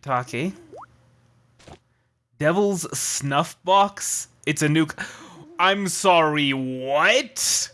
Shiitake. Devil's Snuff Box? It's a nuke. I'm sorry, what?